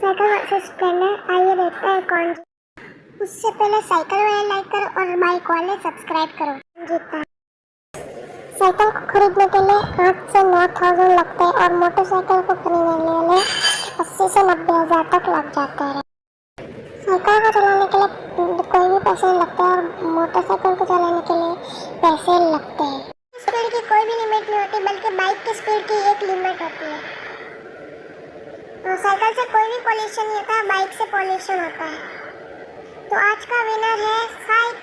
Cycle versus Splendor आइए देखते हैं कौन उससे पहले साइकिल वाले लाइक करो और बाइक वाले सब्सक्राइब करो। जीतता साइकिल को खरीदने के लिए आठ से नौ थाउज़ेंड लगते हैं और मोटरसाइकिल को खरीदने के लिए अस्सी से नब्बे हज़ार तक लग जाते हैं। साइकिल को चलाने के लिए कोई भी पैसे नहीं लगते और मोटरसाइकिल को चलाने के लिए पैसे लगते हैं। स्पीड की कोई भी लिमिट नहीं होती, बल्कि बाइक की स्पीड की एक लिमिट होती है। साइकिल से कोई भी पॉल्यूशन नहीं होता बाइक से पॉल्यूशन होता है। तो आज का विनर है साइकिल